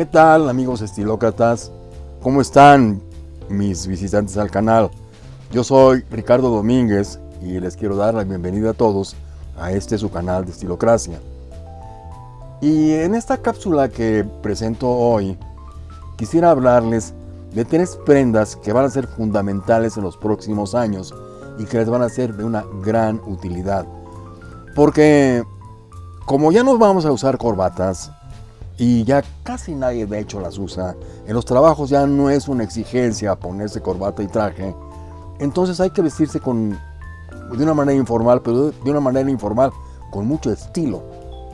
¿Qué tal amigos estilócratas? ¿Cómo están mis visitantes al canal? Yo soy Ricardo Domínguez y les quiero dar la bienvenida a todos a este su canal de Estilocracia. Y en esta cápsula que presento hoy, quisiera hablarles de tres prendas que van a ser fundamentales en los próximos años y que les van a ser de una gran utilidad. Porque como ya nos vamos a usar corbatas y ya casi nadie de hecho las usa, en los trabajos ya no es una exigencia ponerse corbata y traje, entonces hay que vestirse con, de una manera informal, pero de una manera informal con mucho estilo,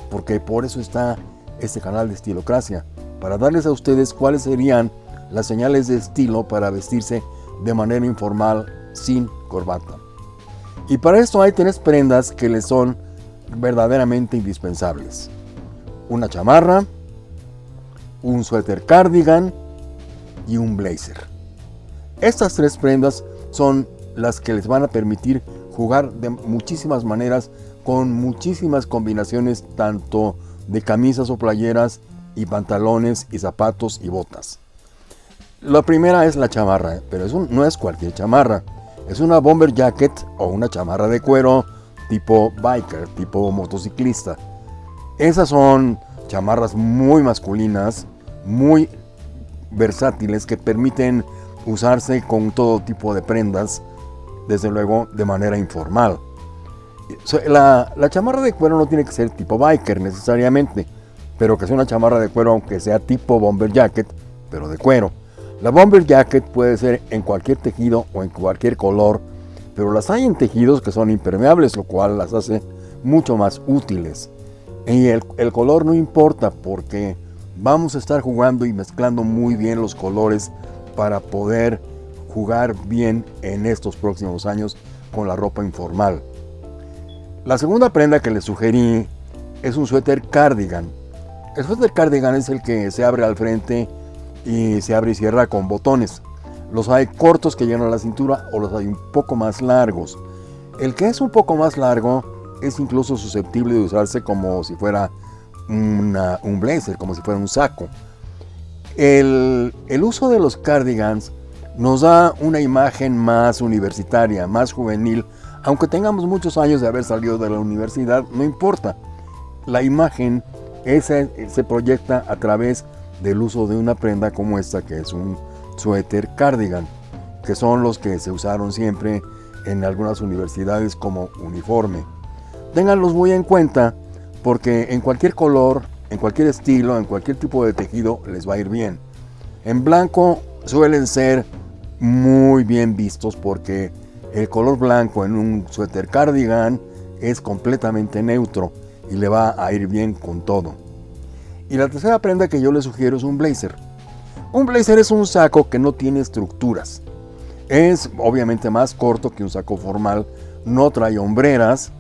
porque por eso está este canal de Estilocracia, para darles a ustedes cuáles serían las señales de estilo para vestirse de manera informal sin corbata. Y para esto hay tres prendas que les son verdaderamente indispensables. Una chamarra, un suéter cardigan y un blazer. Estas tres prendas son las que les van a permitir jugar de muchísimas maneras con muchísimas combinaciones tanto de camisas o playeras y pantalones y zapatos y botas. La primera es la chamarra, pero no es cualquier chamarra. Es una bomber jacket o una chamarra de cuero tipo biker, tipo motociclista. Esas son chamarras muy masculinas, muy versátiles que permiten usarse con todo tipo de prendas, desde luego de manera informal. La, la, chamarra de cuero no tiene que ser tipo biker necesariamente, pero que sea una chamarra de cuero aunque sea tipo bomber jacket, pero de cuero. La bomber jacket puede ser en cualquier tejido o en cualquier color, pero las hay en tejidos que son impermeables, lo cual las hace mucho más útiles. Y el, el color no importa porque vamos a estar jugando y mezclando muy bien los colores para poder jugar bien en estos próximos años con la ropa informal. La segunda prenda que les sugerí es un suéter cardigan. El suéter cardigan es el que se abre al frente y se abre y cierra con botones. Los hay cortos que llegan a la cintura o los hay un poco más largos. El que es un poco más largo es incluso susceptible de usarse como si fuera un blazer, como si fuera un saco. El, el uso de los cardigans nos da una imagen más universitaria, más juvenil, aunque tengamos muchos años de haber salido de la universidad, no importa. La imagen ese, se proyecta a través del uso de una prenda como esta, que es un suéter cardigan, que son los que se usaron siempre en algunas universidades como uniforme. Ténganlos muy en cuenta porque en cualquier color, en cualquier estilo, en cualquier tipo de tejido les va a ir bien. En blanco suelen ser muy bien vistos porque el color blanco en un suéter cardigan es completamente neutro y le va a ir bien con todo. Y la tercera prenda que yo les sugiero es un blazer. Un blazer es un saco que no tiene estructuras. Es obviamente más corto que un saco formal, no trae hombreras.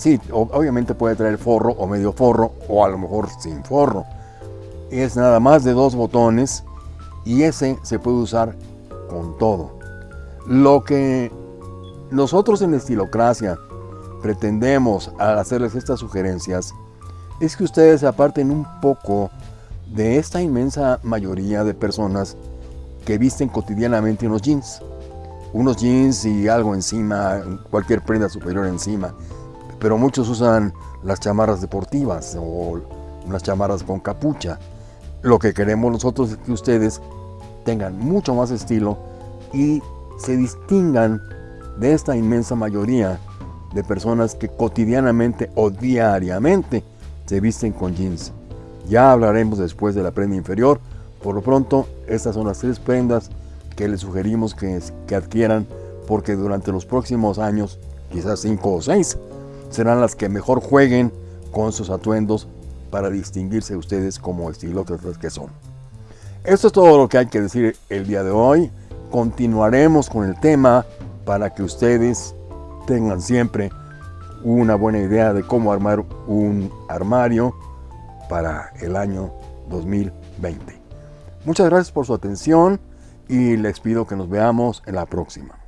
Sí, obviamente puede traer forro o medio forro o a lo mejor sin forro. Es nada más de dos botones y ese se puede usar con todo. Lo que nosotros en Estilocracia pretendemos al hacerles estas sugerencias es que ustedes se aparten un poco de esta inmensa mayoría de personas que visten cotidianamente unos jeans. Unos jeans y algo encima, cualquier prenda superior encima. Pero muchos usan las chamarras deportivas o unas chamarras con capucha. Lo que queremos nosotros es que ustedes tengan mucho más estilo y se distingan de esta inmensa mayoría de personas que cotidianamente o diariamente se visten con jeans. Ya hablaremos después de la prenda inferior. Por lo pronto, estas son las tres prendas que les sugerimos que, que adquieran porque durante los próximos años, quizás cinco o seis, serán las que mejor jueguen con sus atuendos para distinguirse ustedes como estilócratas que son. Esto es todo lo que hay que decir el día de hoy. Continuaremos con el tema para que ustedes tengan siempre una buena idea de cómo armar un armario para el año 2020. Muchas gracias por su atención y les pido que nos veamos en la próxima.